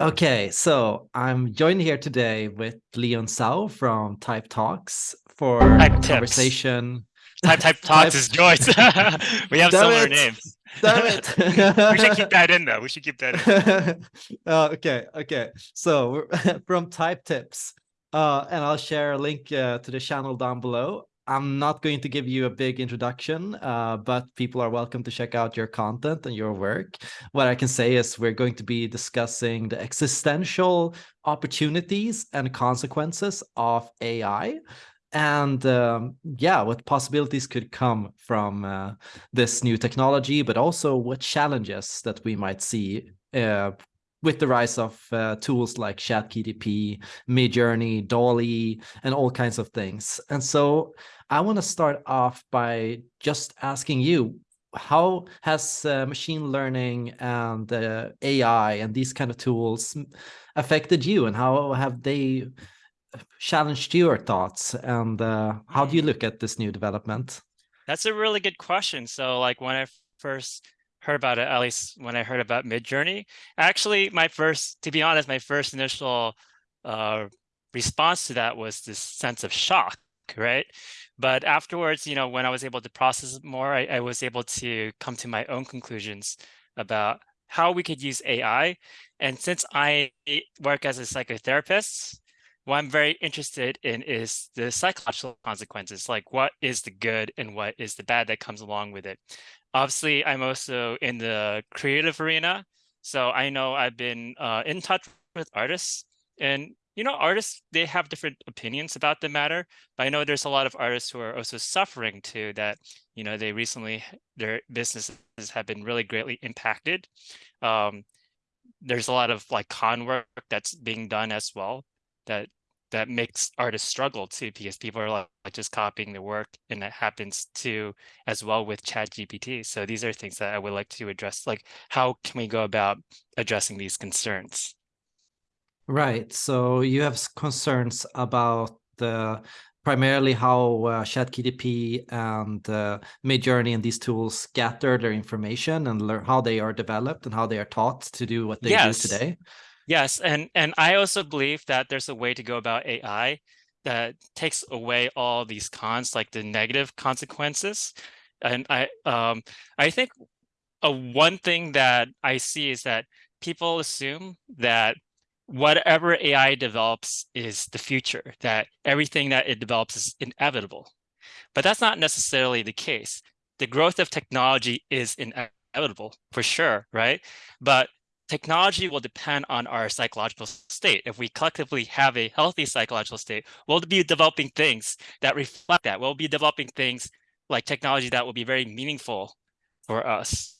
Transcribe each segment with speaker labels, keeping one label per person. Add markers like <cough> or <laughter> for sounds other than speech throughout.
Speaker 1: Okay, so I'm joined here today with Leon Sao from Type Talks for
Speaker 2: Type
Speaker 1: conversation.
Speaker 2: Type Type <laughs> Talks is Joyce. <laughs> we have
Speaker 1: Damn
Speaker 2: similar
Speaker 1: it.
Speaker 2: names.
Speaker 1: Damn it. <laughs>
Speaker 2: we should keep that in though. We should keep that in.
Speaker 1: uh, okay, okay. So from Type Tips, uh, and I'll share a link uh, to the channel down below. I'm not going to give you a big introduction, uh, but people are welcome to check out your content and your work. What I can say is we're going to be discussing the existential opportunities and consequences of AI and um, yeah, what possibilities could come from uh, this new technology, but also what challenges that we might see uh, with the rise of uh, tools like ChatGPT, Midjourney, DALL-E, and all kinds of things. And so I want to start off by just asking you, how has uh, machine learning and uh, AI and these kind of tools affected you and how have they challenged your thoughts and uh, how do you mm. look at this new development?
Speaker 2: That's a really good question. So like when I first heard about it, at least when I heard about Midjourney. Actually, my first, to be honest, my first initial uh, response to that was this sense of shock, right? But afterwards, you know, when I was able to process more, I, I was able to come to my own conclusions about how we could use AI. And since I work as a psychotherapist, what I'm very interested in is the psychological consequences, like what is the good and what is the bad that comes along with it. Obviously, I'm also in the creative arena. So I know I've been uh, in touch with artists and, you know, artists, they have different opinions about the matter, but I know there's a lot of artists who are also suffering too that, you know, they recently, their businesses have been really greatly impacted. Um, there's a lot of like con work that's being done as well that that makes artists struggle too because people are like just copying the work and that happens too as well with chat gpt so these are things that i would like to address like how can we go about addressing these concerns
Speaker 1: right so you have concerns about the primarily how uh, ChatGPT and uh, Midjourney and these tools gather their information and learn how they are developed and how they are taught to do what they yes. do today.
Speaker 2: Yes, and and I also believe that there's a way to go about AI that takes away all these cons, like the negative consequences. And I um I think a one thing that I see is that people assume that whatever AI develops is the future, that everything that it develops is inevitable. But that's not necessarily the case. The growth of technology is inevitable for sure, right? But technology will depend on our psychological state. If we collectively have a healthy psychological state, we'll be developing things that reflect that. We'll be developing things like technology that will be very meaningful for us.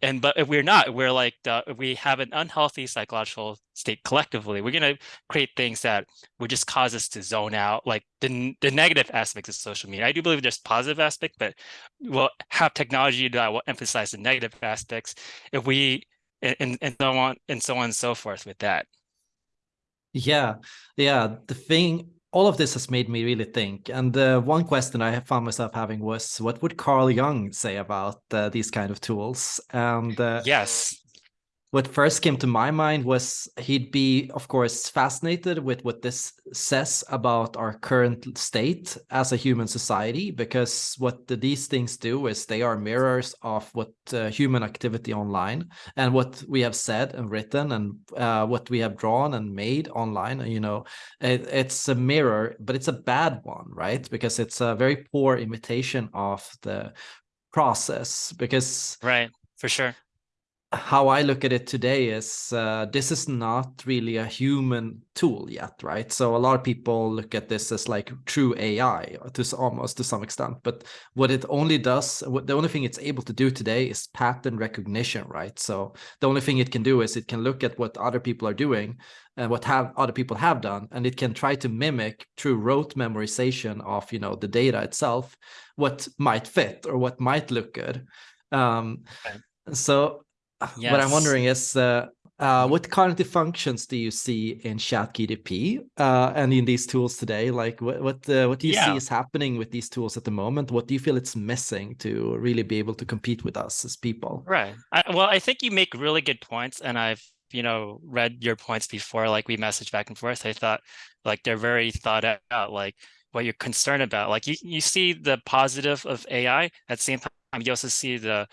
Speaker 2: And but if we're not, we're like if we have an unhealthy psychological state collectively, we're gonna create things that would just cause us to zone out, like the the negative aspects of social media. I do believe there's positive aspect, but we'll have technology that will emphasize the negative aspects. If we and, and so on and so on and so forth with that.
Speaker 1: Yeah, yeah. The thing, all of this has made me really think. And uh, one question I found myself having was, what would Carl Jung say about uh, these kind of tools? And uh,
Speaker 2: yes,
Speaker 1: what first came to my mind was he'd be, of course, fascinated with what this says about our current state as a human society, because what the, these things do is they are mirrors of what uh, human activity online and what we have said and written and uh, what we have drawn and made online. You know, it, it's a mirror, but it's a bad one, right? Because it's a very poor imitation of the process because
Speaker 2: right for sure
Speaker 1: how I look at it today is uh, this is not really a human tool yet, right? So a lot of people look at this as like true AI to almost to some extent, but what it only does, what the only thing it's able to do today is pattern recognition, right? So the only thing it can do is it can look at what other people are doing and what have other people have done, and it can try to mimic through rote memorization of you know the data itself what might fit or what might look good. Um, okay. So yes. what I'm wondering is uh, uh, what cognitive functions do you see in ChatGPT uh, and in these tools today? Like what what, uh, what do you yeah. see is happening with these tools at the moment? What do you feel it's missing to really be able to compete with us as people?
Speaker 2: Right. I, well, I think you make really good points, and I've you know, read your points before, like we messaged back and forth. I thought like they're very thought out, like what you're concerned about. Like you, you see the positive of AI at the same time, you also see the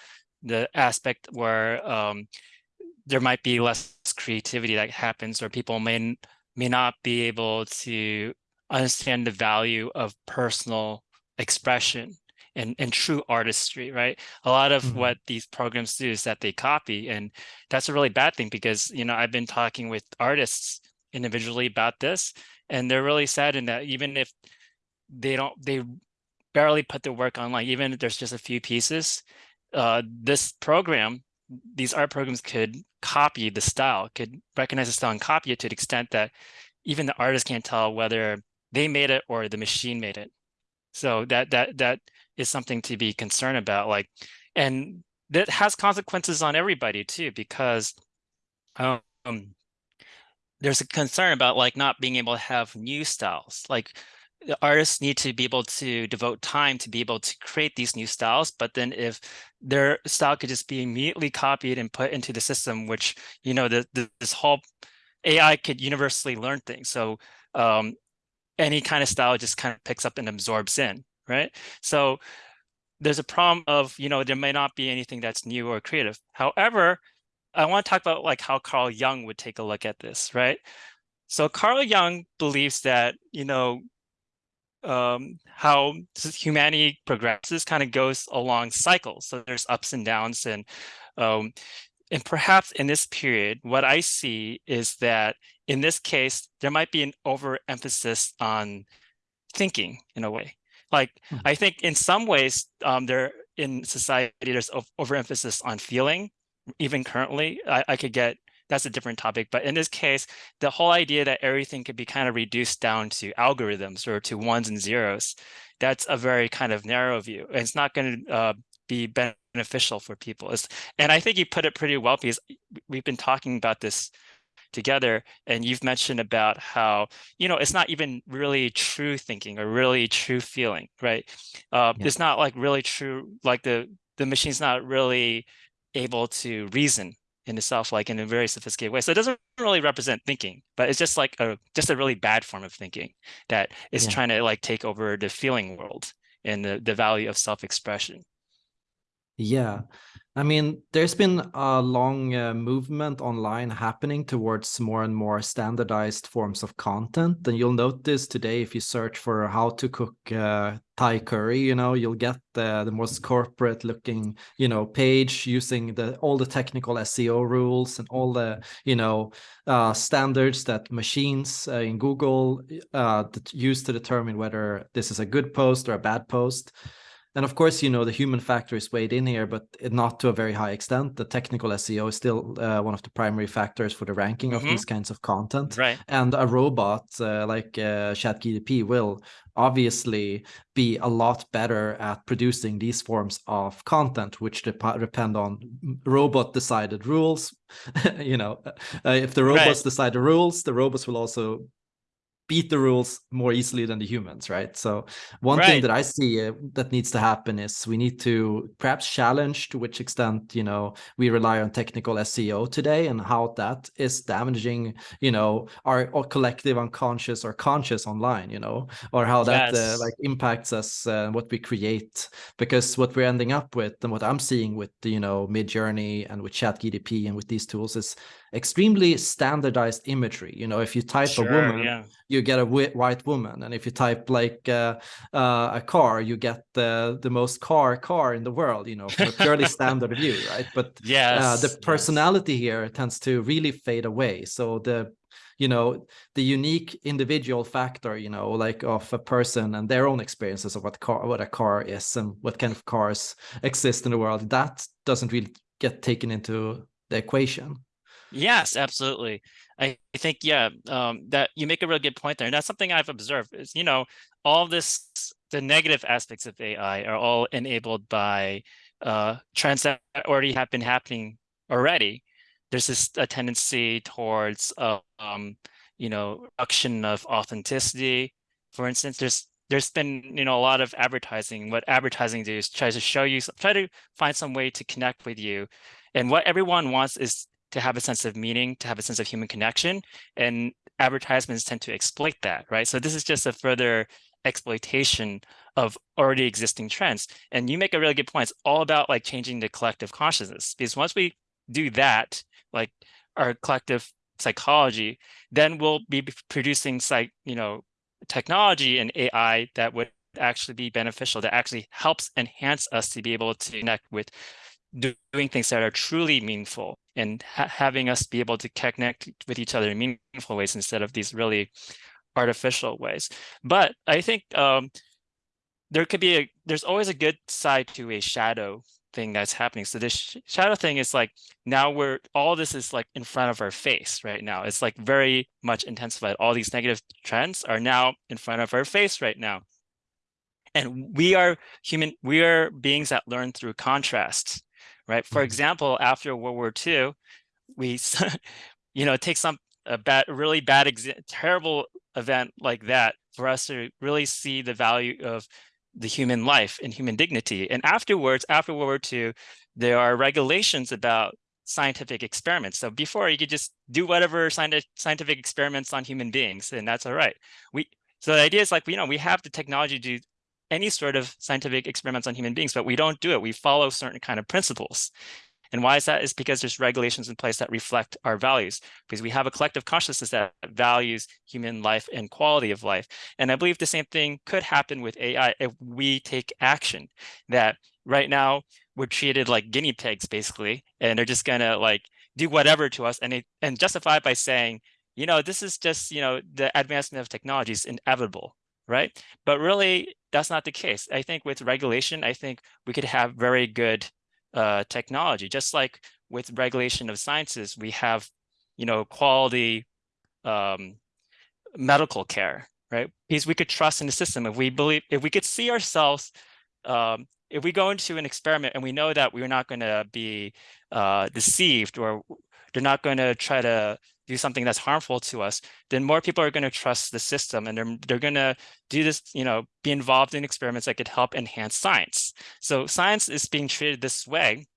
Speaker 2: the aspect where um, there might be less creativity that happens or people may may not be able to understand the value of personal expression and, and true artistry, right? A lot of mm -hmm. what these programs do is that they copy, and that's a really bad thing because, you know, I've been talking with artists individually about this, and they're really sad in that even if they don't, they barely put their work online, even if there's just a few pieces, uh, this program, these art programs could copy the style, could recognize the style and copy it to the extent that even the artist can't tell whether they made it or the machine made it. So that that that is something to be concerned about. Like, and that has consequences on everybody too, because um, there's a concern about like not being able to have new styles. Like the artists need to be able to devote time to be able to create these new styles. But then if their style could just be immediately copied and put into the system, which, you know, the, the this whole AI could universally learn things. So um, any kind of style just kind of picks up and absorbs in, right? So there's a problem of, you know, there may not be anything that's new or creative. However, I want to talk about like how Carl Jung would take a look at this, right? So Carl Jung believes that, you know, um, how humanity progresses kind of goes along cycles. So there's ups and downs and um, and perhaps in this period, what I see is that in this case, there might be an overemphasis on thinking in a way. Like hmm. I think in some ways, um, there in society, there's overemphasis on feeling. Even currently, I, I could get that's a different topic. But in this case, the whole idea that everything could be kind of reduced down to algorithms or to ones and zeros, that's a very kind of narrow view. And it's not going to uh, be beneficial for people. It's, and I think you put it pretty well because we've been talking about this together and you've mentioned about how you know it's not even really true thinking or really true feeling right uh, yeah. it's not like really true like the the machine's not really able to reason in itself like in a very sophisticated way. So it doesn't really represent thinking but it's just like a just a really bad form of thinking that is yeah. trying to like take over the feeling world and the, the value of self-expression.
Speaker 1: Yeah I mean, there's been a long uh, movement online happening towards more and more standardized forms of content. And you'll notice today, if you search for how to cook uh, Thai curry, you know, you'll get the, the most corporate looking, you know, page using the all the technical SEO rules and all the, you know, uh, standards that machines uh, in Google uh, use to determine whether this is a good post or a bad post. And of course, you know, the human factor is weighed in here, but not to a very high extent. The technical SEO is still uh, one of the primary factors for the ranking mm -hmm. of these mm-hmm. kinds of content.
Speaker 2: Right.
Speaker 1: And a robot uh, like uh, ChatGPT will obviously be a lot better at producing these forms of content, which dep depend on robot decided rules. <laughs> you know, uh, if the robots right. decide the rules, the robots will also beat the rules more easily than the humans, right? So one right. thing that I see uh, that needs to happen is we need to perhaps challenge to which extent, you know, we rely on technical SEO today and how that is damaging, you know, our, our collective unconscious or conscious online, you know, or how that uh, yes. uh, like impacts us uh, what we create. Because what we're ending up with and what I'm seeing with, you know, Midjourney and with ChatGPT and with these tools is extremely standardized imagery. You know, if you type sure, a woman, yeah. you get a white woman, and if you type like uh, uh, a car, you get the the most car car in the world. You know, for purely <laughs> standard view, right? But
Speaker 2: yeah,
Speaker 1: uh, the personality yes. here tends to really fade away. So the you know the unique individual factor you know like of a person and their own experiences of what car what a car is and what kind of cars exist in the world that doesn't really get taken into the equation
Speaker 2: Yes, absolutely. I think, yeah, um, that you make a really good point there. And that's something I've observed is, you know, all this, the negative aspects of AI are all enabled by uh, trends that already have been happening already. There's this a tendency towards, uh, um, you know, reduction of authenticity. For instance, there's there's been you know a lot of advertising. What advertising does is try to show you, try to find some way to connect with you, and what everyone wants is to have a sense of meaning, to have a sense of human connection, and advertisements tend to exploit that, right? So this is just a further exploitation of already existing trends. And you make a really good point. It's all about like changing the collective consciousness because once we do that, like our collective psychology, then we'll be producing psych, you know, technology and AI that would actually be beneficial, that actually helps enhance us to be able to connect with doing things that are truly meaningful and ha having us be able to connect with each other in meaningful ways instead of these really artificial ways. But I think um, there could be a, there's always a good side to a shadow thing that's happening. So this sh shadow thing is like, now we're, all this is like in front of our face right now. It's like very much intensified. All these negative trends are now in front of our face right now. And we are human, we are beings that learn through contrast, right? For mm-hmm. example, after World War II, we, <laughs> you know, take some, a bad, really bad, terrible event like that for us to really see the value of the human life and human dignity. And afterwards, after World War II, there are regulations about scientific experiments. So before you could just do whatever scientific experiments on human beings, and that's all right. We so the idea is like, you know, we have the technology to do any sort of scientific experiments on human beings, but we don't do it. We follow certain kind of principles. And why is that? Is because there's regulations in place that reflect our values, because we have a collective consciousness that values human life and quality of life. And I believe the same thing could happen with AI if we take action, that right now we're treated like guinea pigs, basically, and they're just gonna like do whatever to us and, it, and justify it by saying, you know, this is just, you know, the advancement of technology is inevitable, right? But really, that's not the case. I think with regulation, I think we could have very good uh, technology. Just like with regulation of sciences, we have, you know, quality um, medical care, right? Because we could trust in the system. If we believe, if we could see ourselves, um, if we go into an experiment and we know that we're not going to be uh, deceived or they're not going to try to do something that's harmful to us, then more people are going to trust the system and they're, they're going to do this, you know, be involved in experiments that could help enhance science. So science is being treated this way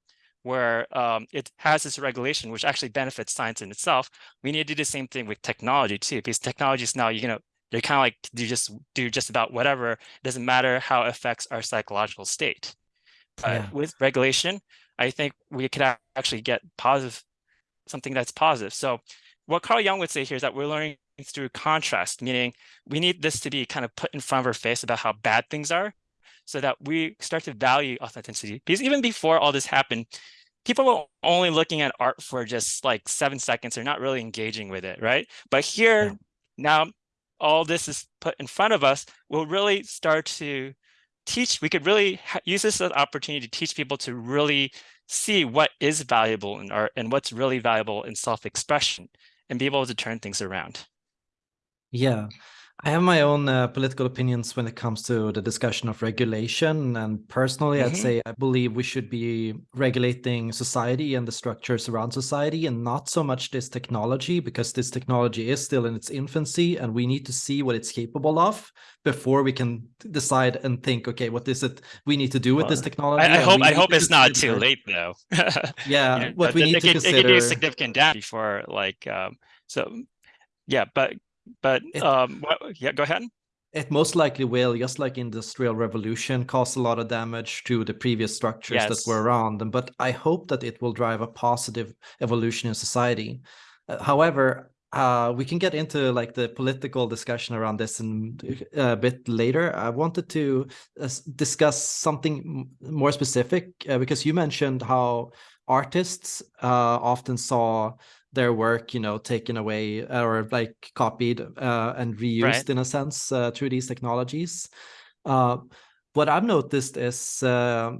Speaker 2: where um, it has this regulation, which actually benefits science in itself. We need to do the same thing with technology too, because technology is now, you know, they're kind of like you just do just about whatever. It doesn't matter how it affects our psychological state. But yeah. with regulation, I think we could actually get positive, something that's positive. So what Carl Jung would say here is that we're learning through contrast, meaning we need this to be kind of put in front of our face about how bad things are so that we start to value authenticity. Because even before all this happened, people were only looking at art for just like seven seconds. They're not really engaging with it, right? But here, yeah. now all this is put in front of us, we'll really start to teach, we could really use this as an opportunity to teach people to really see what is valuable in art and what's really valuable in self-expression and be able to turn things around.
Speaker 1: Yeah, I have my own uh, political opinions when it comes to the discussion of regulation. And personally, mm -hmm. I'd mm-hmm. say I believe we should be regulating society and the structures around society and not so much this technology, because this technology is still in its infancy and we need to see what it's capable of before we can decide and think, okay, what is it we need to do with well, this technology?
Speaker 2: I, I hope I hope it's not too late though. <laughs>
Speaker 1: yeah, you know, what we need to
Speaker 2: it,
Speaker 1: consider.
Speaker 2: It could do significant damage before like, um, so yeah, but but it, um, yeah, go ahead.
Speaker 1: It most likely will, just like industrial revolution, cause a lot of damage to the previous structures yes. that were around them. But I hope that it will drive a positive evolution in society. Uh, however, uh, we can get into like the political discussion around this in, uh, a bit later. I wanted to uh, discuss something more specific uh, because you mentioned how artists uh, often saw their work, you know, taken away or like copied uh, and reused right. in a sense uh, through these technologies. Uh, what I've noticed is uh,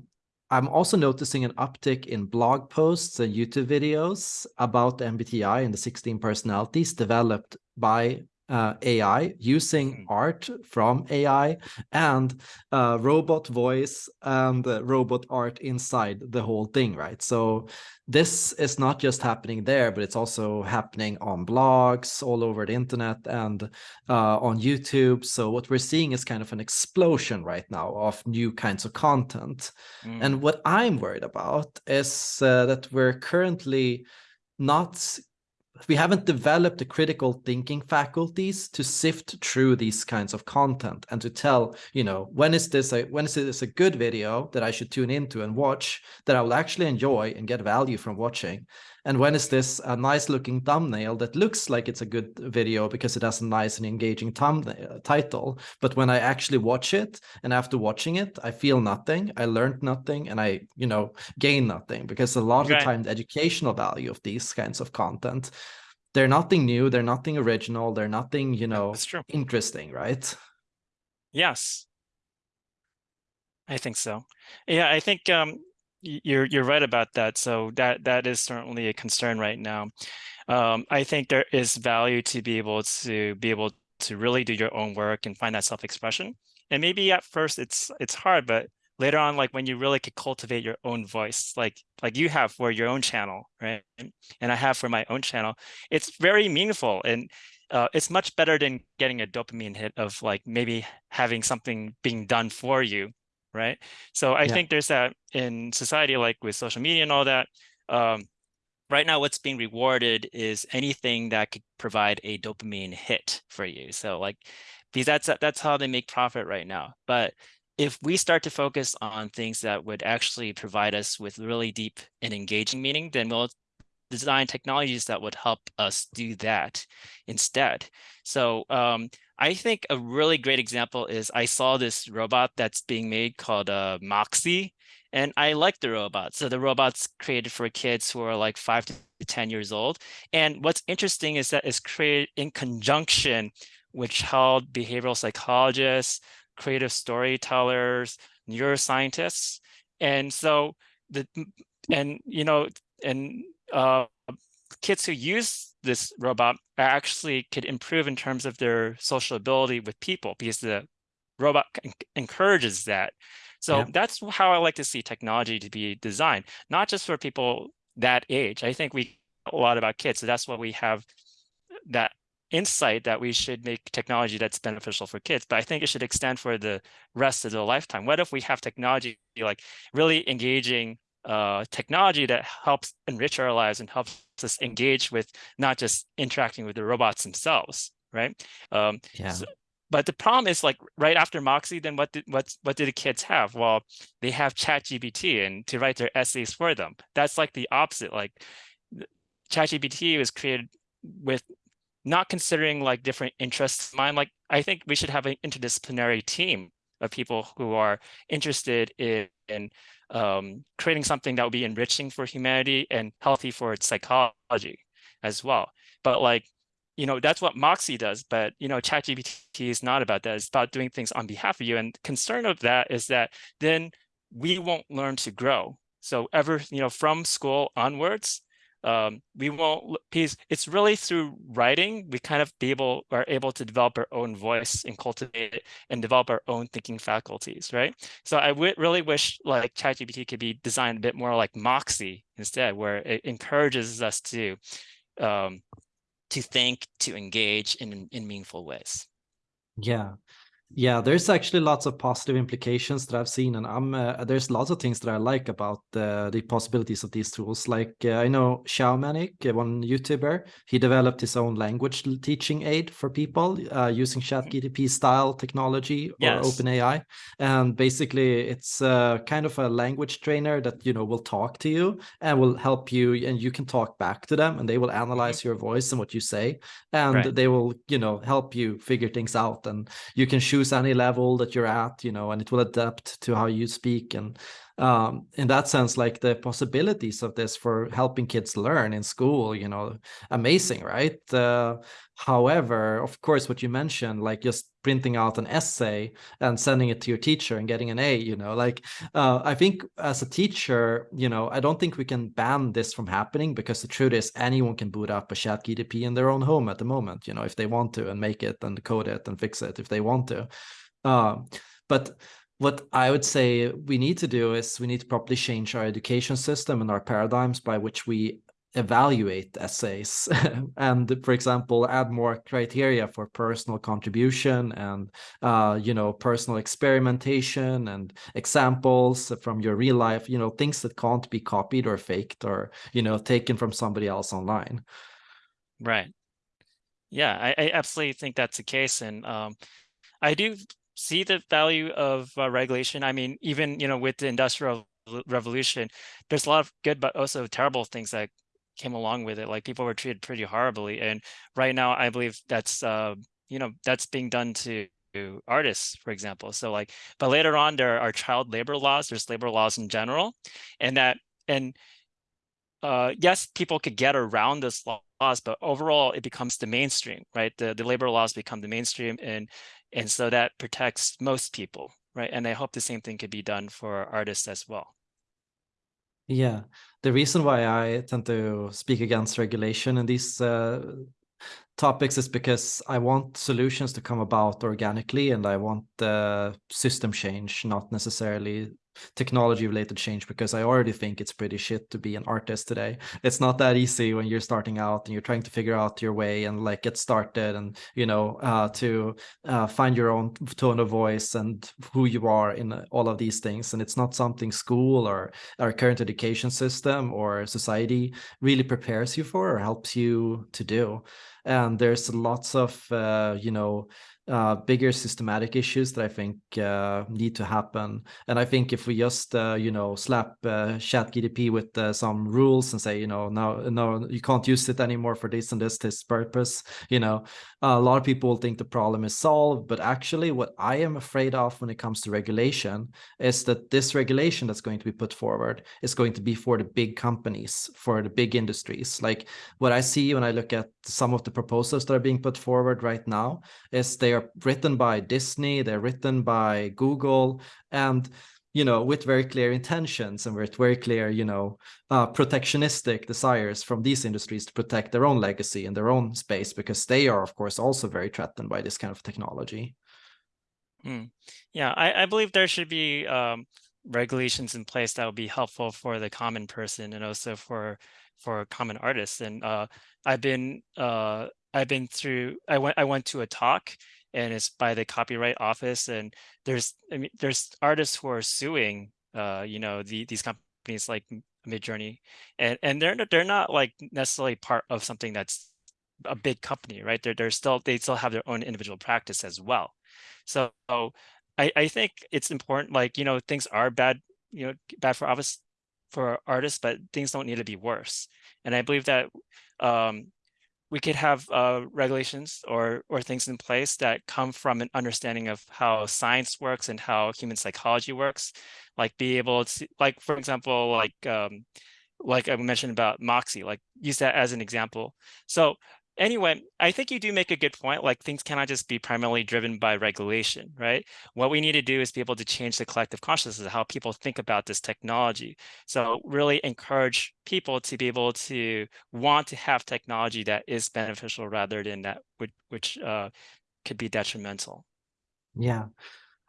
Speaker 1: I'm also noticing an uptick in blog posts and YouTube videos about MBTI and the 16 personalities developed by uh, AI, using hmm. art from AI and uh, robot voice and uh, robot art inside the whole thing, right? So this is not just happening there, but it's also happening on blogs all over the internet and uh, on YouTube. So what we're seeing is kind of an explosion right now of new kinds of content. Mm. And what I'm worried about is uh, that we're currently not we haven't developed the critical thinking faculties to sift through these kinds of content and to tell you know when is this a when is this a good video that i should tune into and watch that i will actually enjoy and get value from watching and when is this a nice looking thumbnail that looks like it's a good video because it has a nice and engaging thumbnail title? But when i actually watch it and after watching it i feel nothing i learned nothing and i you know gain nothing because a lot okay. of the time the educational value of these kinds of content they're nothing new they're nothing original they're nothing you know interesting right?
Speaker 2: Yes. I think so. Yeah i think um you're you're right about that. So that that is certainly a concern right now. Um, I think there is value to be able to be able to really do your own work and find that self-expression. And maybe at first it's it's hard, but later on, like when you really could cultivate your own voice, like like you have for your own channel, right? And I have for my own channel, it's very meaningful and uh, it's much better than getting a dopamine hit of like maybe having something being done for you right? So I yeah. think there's that in society, like with social media and all that. Um, right now, what's being rewarded is anything that could provide a dopamine hit for you. So like, because that's that's how they make profit right now. But if we start to focus on things that would actually provide us with really deep and engaging meaning, then we'll design technologies that would help us do that instead. So um, I think a really great example is I saw this robot that's being made called uh, Moxie, and I like the robot. So the robot's created for kids who are like five to 10 years old. And what's interesting is that it's created in conjunction with child behavioral psychologists, creative storytellers, neuroscientists. And so the, and, you know, and uh, kids who use this robot actually could improve in terms of their social ability with people because the robot encourages that. So yeah. that's how I like to see technology to be designed, not just for people that age. I think we a lot about kids, so that's why we have that insight that we should make technology that's beneficial for kids, but I think it should extend for the rest of the lifetime. What if we have technology like really engaging uh, technology that helps enrich our lives and helps us engage with not just interacting with the robots themselves, right? Um,
Speaker 1: yeah. So,
Speaker 2: but the problem is like right after Moxie, then what did what what do the kids have? Well, they have ChatGPT and to write their essays for them. That's like the opposite. Like ChatGPT was created with not considering like different interests. Mine, like I think we should have an interdisciplinary team of people who are interested in, in um, creating something that would be enriching for humanity and healthy for its psychology as well. But like, you know, that's what Moxie does. But, you know, ChatGPT is not about that. It's about doing things on behalf of you. And concern of that is that then we won't learn to grow. So ever, you know, from school onwards, um, we won't because it's really through writing we kind of be able are able to develop our own voice and cultivate it and develop our own thinking faculties right? So I would really wish like ChatGPT could be designed a bit more like Moxie instead where it encourages us to um, to think to engage in in meaningful ways.
Speaker 1: Yeah yeah, there's actually lots of positive implications that I've seen, and I'm uh, there's lots of things that I like about uh, the possibilities of these tools. Like uh, I know Xiao Manik, uh, one YouTuber, he developed his own language teaching aid for people uh, using
Speaker 2: mm-hmm.
Speaker 1: ChatGPT style technology or
Speaker 2: yes.
Speaker 1: OpenAI, and basically it's uh, kind of a language trainer that you know will talk to you and will help you, and you can talk back to them, and they will mm-hmm. analyze your voice and what you say, and right. they will you know help you figure things out, and you can choose choose any level that you're at, you know, and it will adapt to how you speak. And um, in that sense, like the possibilities of this for helping kids learn in school, you know, amazing, right? Uh, however, of course, what you mentioned, like just printing out an essay and sending it to your teacher and getting an A, you know, like uh, I think as a teacher, you know, I don't think we can ban this from happening because the truth is anyone can boot up a chat GTP in their own home at the moment, you know, if they want to and make it and code it and fix it if they want to. Uh, but what I would say we need to do is we need to properly change our education system and our paradigms by which we evaluate essays. <laughs> And for example add more criteria for personal contribution and uh, you know personal experimentation and examples from your real life you know things that can't be copied or faked or you know taken from somebody else online.
Speaker 2: Right. Yeah i, I absolutely think that's the case. And um, i do see the value of uh, regulation i mean even you know with the industrial revolution there's a lot of good but also terrible things that came along with it. Like people were treated pretty horribly. And right now, I believe that's, uh, you know, that's being done to artists, for example. So like, but later on, there are child labor laws, there's labor laws in general, and that, and uh, yes, people could get around this laws, but overall it becomes the mainstream, right? The, the labor laws become the mainstream and, and so that protects most people, right? And I hope the same thing could be done for artists as well.
Speaker 1: Yeah, the reason why I tend to speak against regulation in these uh, topics is because I want solutions to come about organically and I want the system change, not necessarily technology related change because I already think it's pretty shit to be an artist today. It's not that easy when you're starting out and you're trying to figure out your way and like get started and you know uh, to uh, find your own tone of voice and who you are in all of these things. And it's not something school or our current education system or society really prepares you for or helps you to do. And there's lots of uh, you know uh, bigger systematic issues that I think uh, need to happen. And I think if we just, uh, you know, slap uh, ChatGDP with uh, some rules and say, you know, no, no, you can't use it anymore for this and this, this purpose, you know, a lot of people think the problem is solved. But actually, what I am afraid of when it comes to regulation is that this regulation that's going to be put forward is going to be for the big companies, for the big industries. Like what I see when I look at some of the proposals that are being put forward right now is they are written by Disney, they're written by Google, and you know, with very clear intentions and with very clear, you know, uh, protectionistic desires from these industries to protect their own legacy and their own space, because they are, of course, also very threatened by this kind of technology.
Speaker 2: Mm. Yeah, I, I believe there should be um, regulations in place that would be helpful for the common person and also for for common artists. And uh, I've been uh, I've been through. I went I went to a talk and it's by the copyright office and there's i mean there's artists who are suing uh you know the these companies like midjourney and and they're they're not like necessarily part of something that's a big company right? They're, they're still they still have their own individual practice as well. So i i think it's important like you know things are bad you know bad for office for artists but things don't need to be worse. And i believe that um we could have uh, regulations or or things in place that come from an understanding of how science works and how human psychology works like be able to like for example like um like i mentioned about moxie like use that as an example. So anyway, I think you do make a good point. Like things cannot just be primarily driven by regulation, right? What we need to do is be able to change the collective consciousness of how people think about this technology. So really encourage people to be able to want to have technology that is beneficial rather than that which, which uh, could be detrimental.
Speaker 1: Yeah.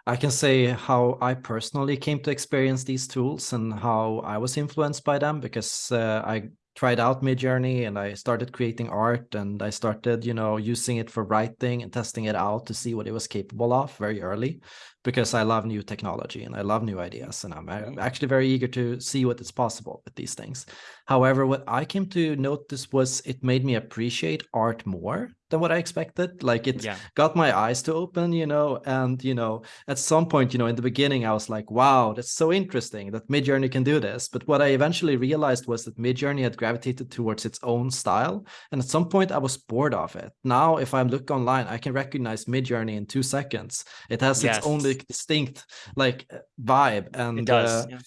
Speaker 1: I can say how I personally came to experience these tools and how I was influenced by them because uh, I tried out Midjourney and I started creating art and I started, you know, using it for writing and testing it out to see what it was capable of very early because I love new technology and I love new ideas and I'm actually very eager to see what is possible with these things. However, what I came to notice was it made me appreciate art more than what I expected. Like it yeah. got my eyes to open, you know, and, you know, at some point, you know, in the beginning, I was like, wow, that's so interesting that Midjourney can do this. But what I eventually realized was that Midjourney had gravitated towards its own style. And at some point I was bored of it. Now, if I look online, I can recognize Midjourney in two seconds. It has yes. its own distinct like vibe. And uh, yeah.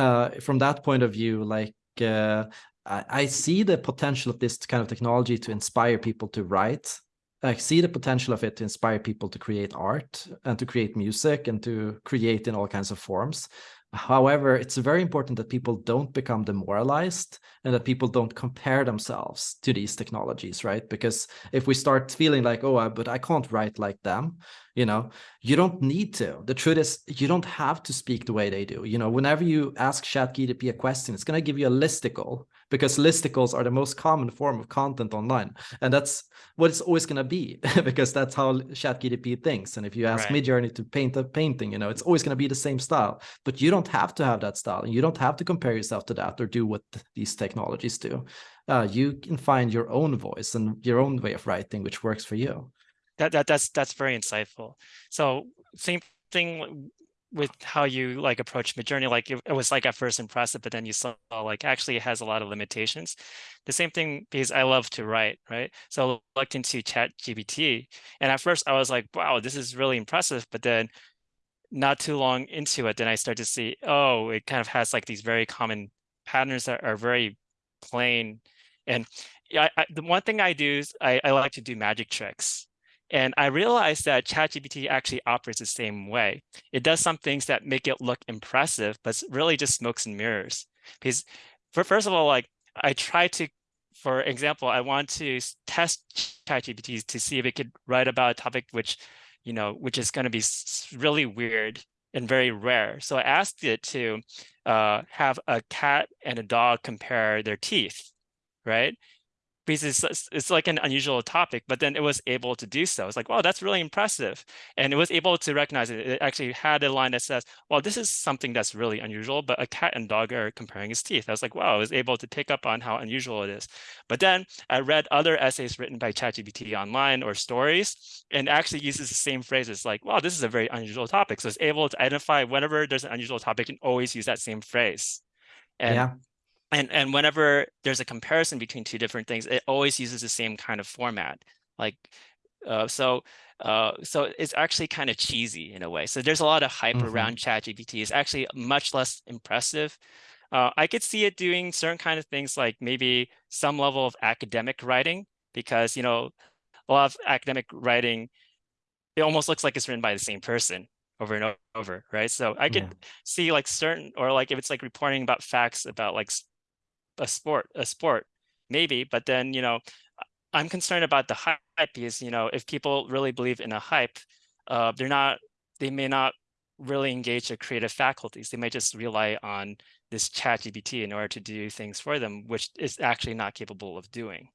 Speaker 1: uh, from that point of view, like uh, I, see the potential of this kind of technology to inspire people to write. I see the potential of it to inspire people to create art and to create music and to create in all kinds of forms. However, it's very important that people don't become demoralized and that people don't compare themselves to these technologies, right? Because if we start feeling like, oh, but I can't write like them, you know, you don't need to. The truth is, you don't have to speak the way they do. You know, whenever you ask ChatGPT a question, it's going to give you a listicle because listicles are the most common form of content online. And that's what it's always going to be <laughs> because that's how ChatGPT thinks. And if you ask right. midjourney to paint a painting you know it's always going to be the same style. But you don't have to have that style. And you don't have to compare yourself to that or do what these technologies do. Uh, you can find your own voice and your own way of writing which works for you.
Speaker 2: That, that that's that's very insightful. So same thing with how you like approach Midjourney, like it, it, was like at first impressive, but then you saw like actually it has a lot of limitations. The same thing because I love to write, right? So I looked into Chat GPT, and at first I was like, wow, this is really impressive. But then not too long into it, then I start to see, oh, it kind of has like these very common patterns that are very plain. And I, I, the one thing I do is I, I like to do magic tricks. And I realized that ChatGPT actually operates the same way. It does some things that make it look impressive, but it's really just smokes and mirrors. Because for first of all, like I try to, for example, I want to test ChatGPT to see if it could write about a topic which, you know, which is going to be really weird and very rare. So I asked it to uh, have a cat and a dog compare their teeth, right? Because it's, it's like an unusual topic, but then it was able to do so. It's like, wow, that's really impressive. And it was able to recognize it. It actually had a line that says, well, this is something that's really unusual, but a cat and dog are comparing his teeth. I was like, wow, I was able to pick up on how unusual it is. But then I read other essays written by ChatGPT online or stories and actually uses the same phrases like, wow, this is a very unusual topic. So it's able to identify whenever there's an unusual topic and always use that same phrase. And yeah and and whenever there's a comparison between two different things, it always uses the same kind of format. Like, uh, so uh, so it's actually kind of cheesy in a way. So there's a lot of hype mm -hmm. around ChatGPT. It's actually much less impressive. Uh, I could see it doing certain kind of things like maybe some level of academic writing because you know a lot of academic writing it almost looks like it's written by the same person over and over, right? So I could yeah. see like certain or like if it's like reporting about facts about like a sport, a sport, maybe, but then, you know, I'm concerned about the hype because, you know, if people really believe in a hype, uh, they're not, they may not really engage their creative faculties. They may just rely on this chat GPT in order to do things for them, which is actually not capable of doing.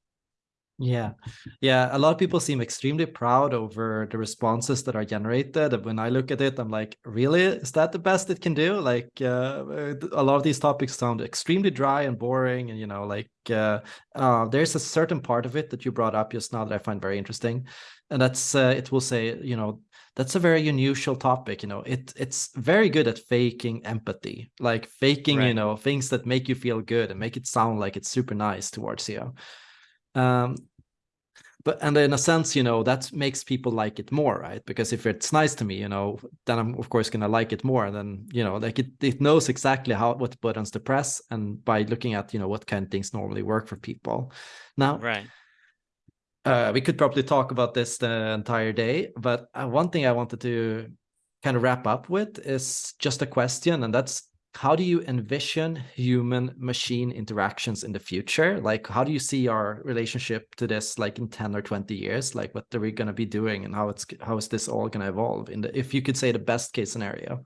Speaker 1: Yeah, yeah. A lot of people seem extremely proud over the responses that are generated. And when I look at it, I'm like, really? Is that the best it can do? Like, uh, a lot of these topics sound extremely dry and boring. And, you know, like, uh, uh, there's a certain part of it that you brought up just now that I find very interesting. And that's, uh, it will say, you know, that's a very unusual topic. You know, it it's very good at faking empathy, like faking, right. you know, things that make you feel good and make it sound like it's super nice towards you. Um, but and in a sense, you know, that makes people like it more, right? Because if it's nice to me, you know, then I'm of course gonna like it more. And then you know, like it it knows exactly how what buttons to press, and by looking at you know what kind of things normally work for people. Now,
Speaker 2: right.
Speaker 1: Uh, we could probably talk about this the entire day, but uh, one thing I wanted to kind of wrap up with is just a question, and that's how do you envision human machine interactions in the future? Like how do you see our relationship to this like in 10 or 20 years? Like what are we going to be doing and how it's how is this all going to evolve in the if you could say the best case scenario?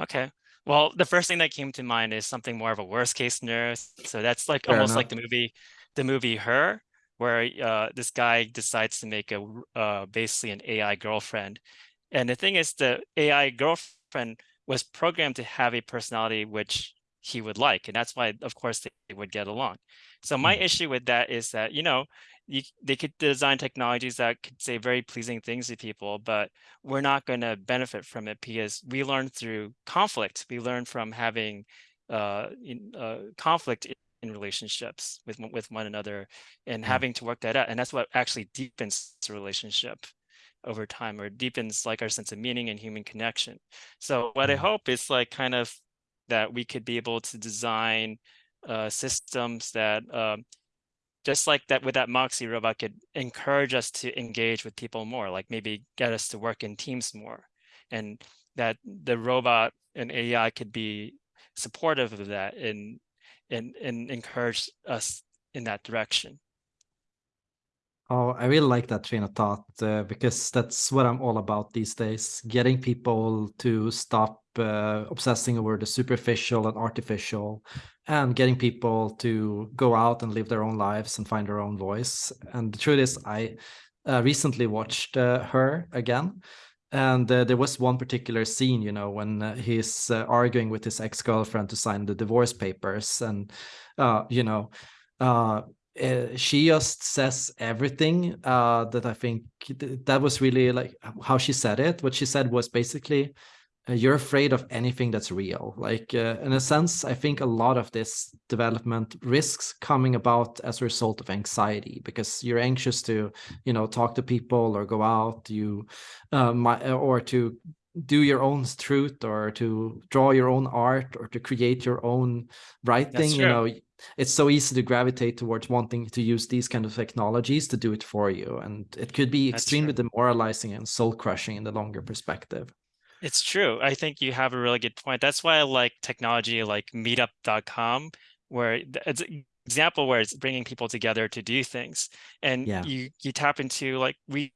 Speaker 2: Okay. Well the first thing that came to mind is something more of a worst case scenario. So that's like Fair almost enough. like the movie the movie her where uh, this guy decides to make a uh, basically an ai girlfriend. And the thing is the ai girlfriend was programmed to have a personality which he would like. And that's why, of course, they would get along. So my mm. issue with that is that, you know, you, they could design technologies that could say very pleasing things to people, but we're not going to benefit from it because we learn through conflict. We learn from having uh, in, uh, conflict in relationships with with one another and mm. having to work that out. And that's what actually deepens the relationship over time or deepens like our sense of meaning and human connection. So what I mm-hmm. hope is like kind of that we could be able to design uh, systems that um, just like that with that Moxie robot could encourage us to engage with people more, like maybe get us to work in teams more. And that the robot and AI could be supportive of that and, and, and encourage us in that direction.
Speaker 1: Oh, I really like that train of thought uh, because that's what I'm all about these days. Getting people to stop uh, obsessing over the superficial and artificial and getting people to go out and live their own lives and find their own voice. And the truth is, I uh, recently watched uh, her again. And uh, there was one particular scene, you know, when uh, he's arguing with his ex-girlfriend to sign the divorce papers. And, you know, uh, she just says everything uh, that I think th that was really like how she said it. What she said was basically, uh, you're afraid of anything that's real. Like uh, in a sense, I think a lot of this development risks coming about as a result of anxiety because you're anxious to, you know, talk to people or go out, you, um, or to do your own truth or to draw your own art or to create your own writing you know it's so easy to gravitate towards wanting to use these kind of technologies to do it for you and it could be extremely demoralizing and soul crushing in the longer perspective.
Speaker 2: It's true. I think you have a really good point. That's why i like technology like meetup.com where it's an example where it's bringing people together to do things. And yeah. you you tap into like we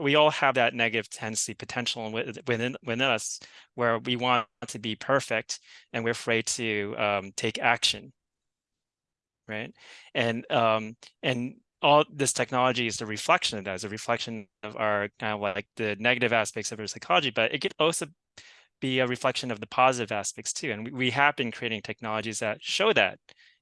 Speaker 2: we all have that negative tendency potential within within us where we want to be perfect and we're afraid to um, take action right? And um and all this technology is a reflection of that is a reflection of our kind of like the negative aspects of our psychology but it could also be a reflection of the positive aspects too and we, we have been creating technologies that show that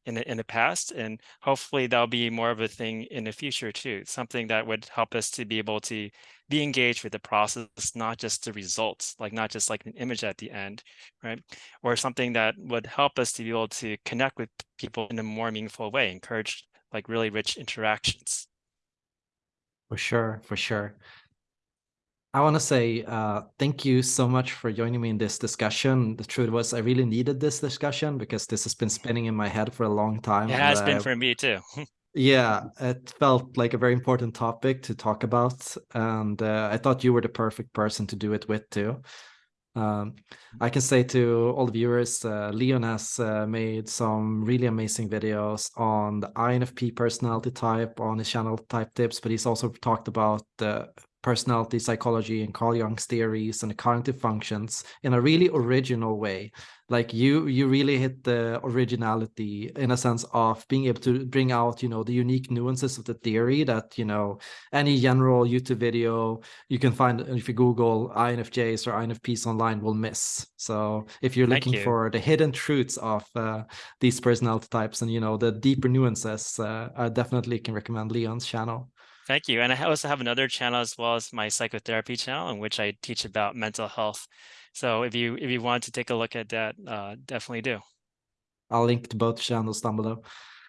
Speaker 2: in the in the past and hopefully that'll be more of a thing in the future too. Something that would help us to be able to be engaged with the process not just the results like not just like an image at the end right? Or something that would help us to be able to connect with people in a more meaningful way encourage like really rich interactions.
Speaker 1: For sure for sure I want to say uh, thank you so much for joining me in this discussion. The truth was I really needed this discussion because this has been spinning in my head for a long time.
Speaker 2: It has been for me too.
Speaker 1: yeah, <laughs> it felt like a very important topic to talk about. And uh, I thought you were the perfect person to do it with too. Um, I can say to all the viewers, uh, Leon has uh, made some really amazing videos on the INFP personality type on his channel Type Tips, but he's also talked about the personality psychology and Carl Jung's theories and the cognitive functions in a really original way. Like you, you really hit the originality in a sense of being able to bring out, you know, the unique nuances of the theory that, you know, any general YouTube video you can find if you Google INFJs or INFPs online will miss. So if you're looking you. for the hidden truths of uh, these personality types and, you know, the deeper nuances, uh, I definitely can recommend Leon's channel.
Speaker 2: Thank you. And I also have another channel as well as my psychotherapy channel in which I teach about mental health. So if you if you want to take a look at that, uh, definitely do.
Speaker 1: I'll link to both channels down below.